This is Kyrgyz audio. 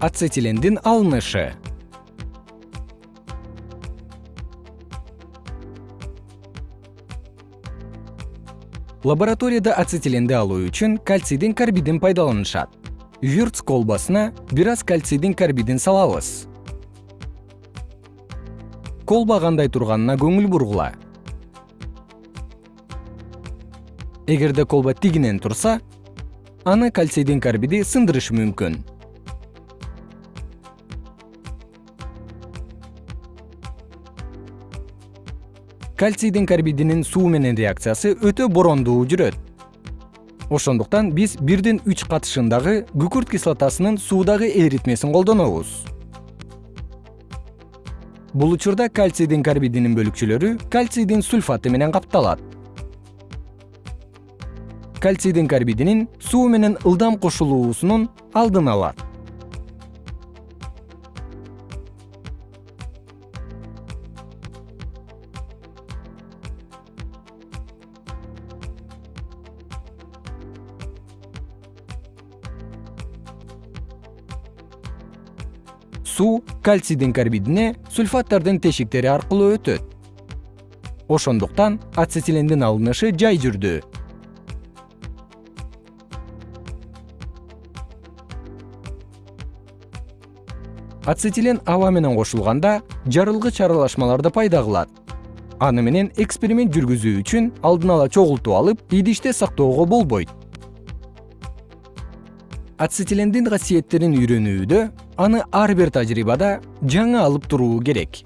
ацетилендин алынышы. Лабораторияда ацетиленди алуу үчүн кальцийдин карбидин пайдаланышат. Вюрц колбасына бир аз кальцийдин карбидин салабыз. Колба кандай турганына көңүл бургула. Эгерде колба тигинен турса аны кальцийдин карбиди сындырышы мүмкүн кальцийдин карбидинин суу менен реакциясы өтө борондуу жүрөт. Ошондуктан биз бирдин үч катышындагы күкүрт кислотасынын суудагы эритмесин колдонобуз. Бул учурда кальцийдин карбидинин бөлүкчөлөрү кальцийдин сульфаты менен капталат. Кальцийдин карбидинин суу менен ылдам кошулуусунун алдын алат суу кальцийдин карбидине сульфаттардын тешиктери аркылуу өтөт. Ошондуктан ацетилендин алынышы жай жүрдү. Ацетилен аба менен кошулганда жарылгыч аралашмаларды пайда кылат. Аны менен эксперимент жүргүзүү үчүн алдын ала чогултуп алып идиште сактоого болбойт. Ацетилендин касиеттерин үйрөнүүдө аны ар бир тажрыйбада жаңы алып туруу керек